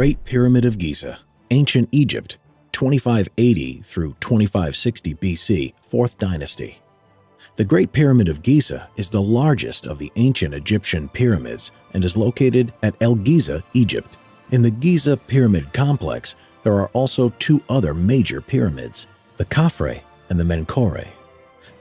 Great Pyramid of Giza, Ancient Egypt, 2580 through 2560 BC, 4th Dynasty. The Great Pyramid of Giza is the largest of the ancient Egyptian pyramids and is located at El Giza, Egypt. In the Giza Pyramid Complex, there are also two other major pyramids, the Khafre and the Menkaure.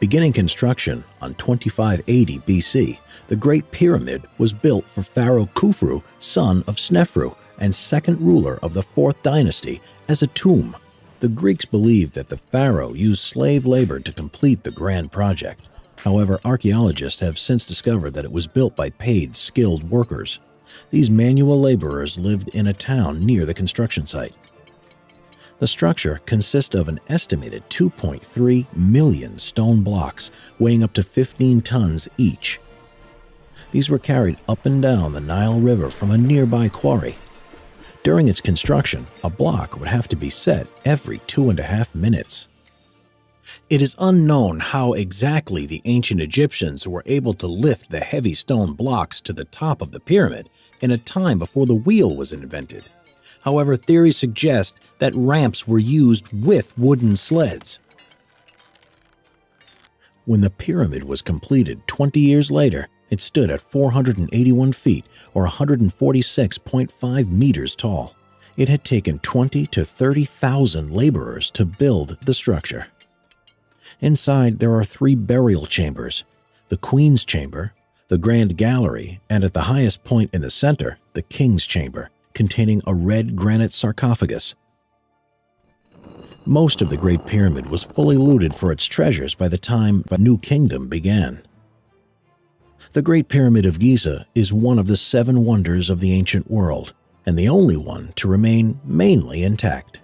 Beginning construction on 2580 BC, the Great Pyramid was built for Pharaoh Khufu, son of Snefru and second ruler of the 4th dynasty, as a tomb. The Greeks believed that the pharaoh used slave labor to complete the grand project. However, archaeologists have since discovered that it was built by paid, skilled workers. These manual laborers lived in a town near the construction site. The structure consists of an estimated 2.3 million stone blocks weighing up to 15 tons each. These were carried up and down the Nile River from a nearby quarry. During its construction, a block would have to be set every two and a half minutes. It is unknown how exactly the ancient Egyptians were able to lift the heavy stone blocks to the top of the pyramid in a time before the wheel was invented. However, theories suggest that ramps were used with wooden sleds. When the pyramid was completed 20 years later, it stood at 481 feet or 146.5 meters tall. It had taken 20 to 30,000 laborers to build the structure. Inside, there are three burial chambers the Queen's Chamber, the Grand Gallery, and at the highest point in the center, the King's Chamber, containing a red granite sarcophagus. Most of the Great Pyramid was fully looted for its treasures by the time the New Kingdom began. The Great Pyramid of Giza is one of the seven wonders of the ancient world, and the only one to remain mainly intact.